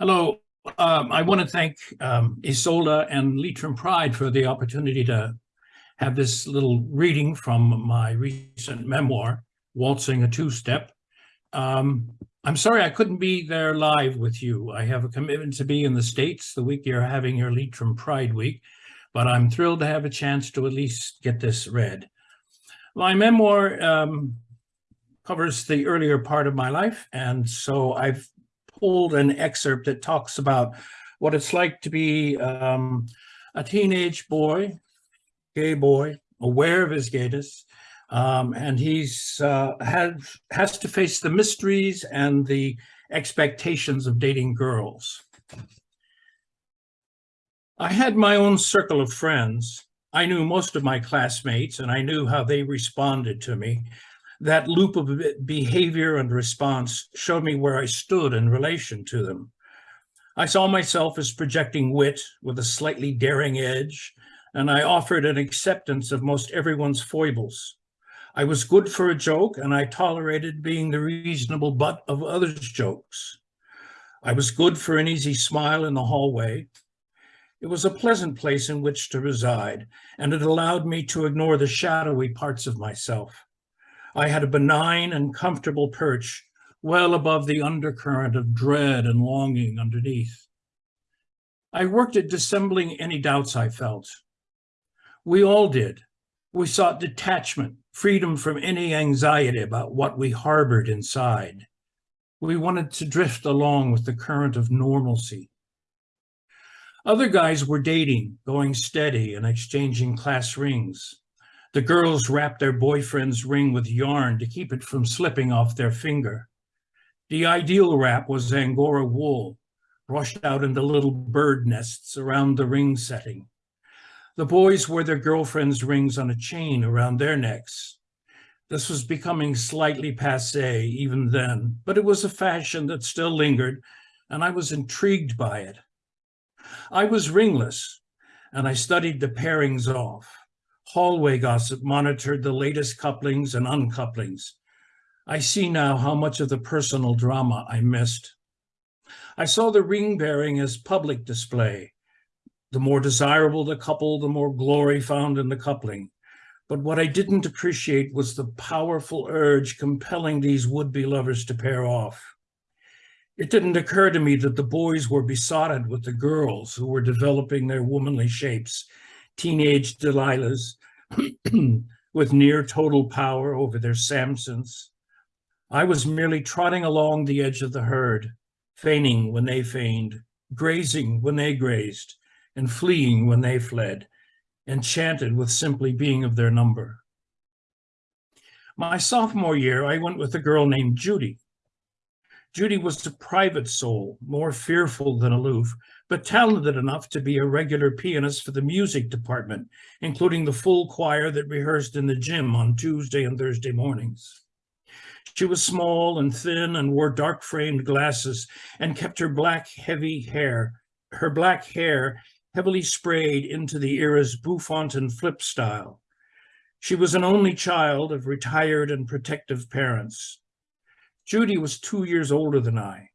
Hello. Um, I want to thank um, Isolda and Leitrim Pride for the opportunity to have this little reading from my recent memoir, Waltzing a Two-Step. Um, I'm sorry I couldn't be there live with you. I have a commitment to be in the States the week you're having your Leitrim Pride Week, but I'm thrilled to have a chance to at least get this read. My memoir um, covers the earlier part of my life, and so I've pulled an excerpt that talks about what it's like to be um, a teenage boy, gay boy, aware of his gayness, um, and he's uh, had, has to face the mysteries and the expectations of dating girls. I had my own circle of friends. I knew most of my classmates and I knew how they responded to me that loop of behavior and response showed me where I stood in relation to them. I saw myself as projecting wit with a slightly daring edge, and I offered an acceptance of most everyone's foibles. I was good for a joke, and I tolerated being the reasonable butt of others' jokes. I was good for an easy smile in the hallway. It was a pleasant place in which to reside, and it allowed me to ignore the shadowy parts of myself. I had a benign and comfortable perch well above the undercurrent of dread and longing underneath. I worked at dissembling any doubts I felt. We all did. We sought detachment, freedom from any anxiety about what we harbored inside. We wanted to drift along with the current of normalcy. Other guys were dating, going steady and exchanging class rings. The girls wrapped their boyfriend's ring with yarn to keep it from slipping off their finger. The ideal wrap was Angora wool, brushed out into little bird nests around the ring setting. The boys wore their girlfriends' rings on a chain around their necks. This was becoming slightly passe even then, but it was a fashion that still lingered, and I was intrigued by it. I was ringless, and I studied the pairings off. Hallway gossip monitored the latest couplings and uncouplings. I see now how much of the personal drama I missed. I saw the ring bearing as public display. The more desirable the couple, the more glory found in the coupling. But what I didn't appreciate was the powerful urge compelling these would-be lovers to pair off. It didn't occur to me that the boys were besotted with the girls who were developing their womanly shapes, teenage Delilahs, with near total power over their Samsons. I was merely trotting along the edge of the herd, feigning when they feigned, grazing when they grazed, and fleeing when they fled, enchanted with simply being of their number. My sophomore year, I went with a girl named Judy. Judy was a private soul, more fearful than aloof, but talented enough to be a regular pianist for the music department, including the full choir that rehearsed in the gym on Tuesday and Thursday mornings. She was small and thin and wore dark framed glasses and kept her black heavy hair, her black hair heavily sprayed into the era's bouffant and flip style. She was an only child of retired and protective parents. Judy was two years older than I,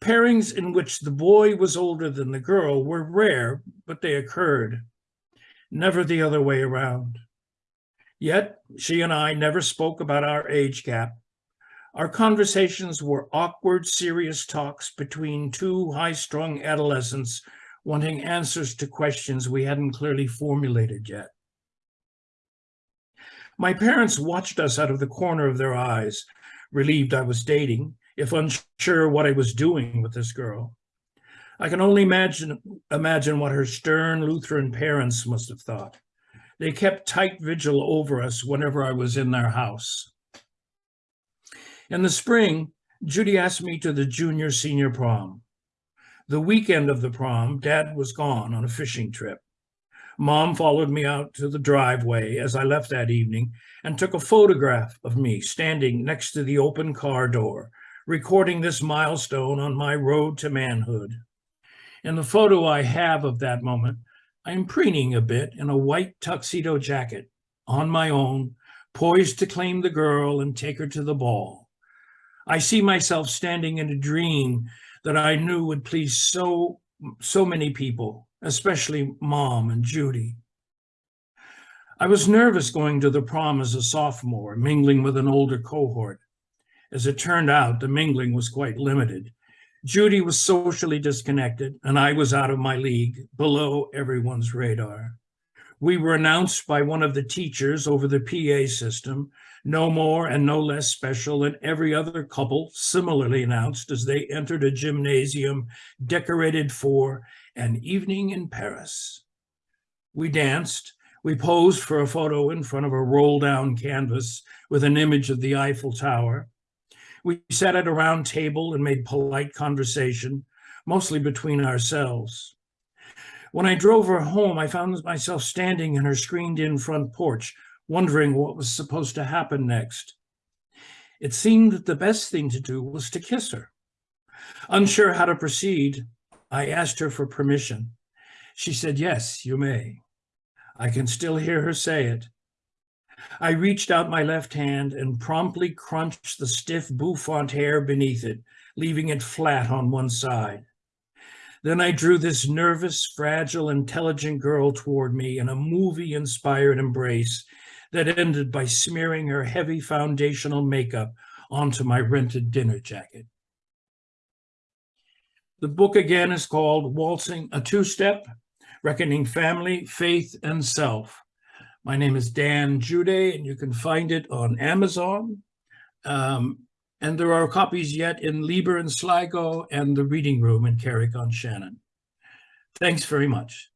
Pairings in which the boy was older than the girl were rare, but they occurred. Never the other way around. Yet she and I never spoke about our age gap. Our conversations were awkward, serious talks between two high-strung adolescents wanting answers to questions we hadn't clearly formulated yet. My parents watched us out of the corner of their eyes, relieved I was dating, if unsure what I was doing with this girl. I can only imagine, imagine what her stern Lutheran parents must have thought. They kept tight vigil over us whenever I was in their house. In the spring, Judy asked me to the junior senior prom. The weekend of the prom, dad was gone on a fishing trip. Mom followed me out to the driveway as I left that evening and took a photograph of me standing next to the open car door recording this milestone on my road to manhood. In the photo I have of that moment, I am preening a bit in a white tuxedo jacket, on my own, poised to claim the girl and take her to the ball. I see myself standing in a dream that I knew would please so, so many people, especially mom and Judy. I was nervous going to the prom as a sophomore, mingling with an older cohort. As it turned out, the mingling was quite limited. Judy was socially disconnected, and I was out of my league, below everyone's radar. We were announced by one of the teachers over the PA system, no more and no less special than every other couple similarly announced as they entered a gymnasium decorated for an evening in Paris. We danced, we posed for a photo in front of a roll down canvas with an image of the Eiffel Tower. We sat at a round table and made polite conversation, mostly between ourselves. When I drove her home, I found myself standing in her screened in front porch, wondering what was supposed to happen next. It seemed that the best thing to do was to kiss her. Unsure how to proceed, I asked her for permission. She said, Yes, you may. I can still hear her say it. I reached out my left hand and promptly crunched the stiff bouffant hair beneath it, leaving it flat on one side. Then I drew this nervous, fragile, intelligent girl toward me in a movie-inspired embrace that ended by smearing her heavy foundational makeup onto my rented dinner jacket. The book again is called Waltzing a Two-Step, Reckoning Family, Faith, and Self. My name is Dan Jude, and you can find it on Amazon. Um, and there are copies yet in Liber and Sligo and the Reading Room in Carrick on Shannon. Thanks very much.